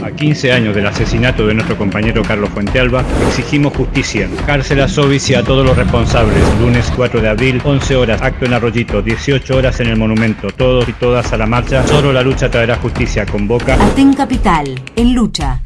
A 15 años del asesinato de nuestro compañero Carlos Fuentealba, exigimos justicia, cárcel a Sobis y a todos los responsables. Lunes 4 de abril, 11 horas, acto en Arroyito, 18 horas en el monumento. Todos y todas a la marcha, solo la lucha traerá justicia. Convoca. Aten Capital, en lucha.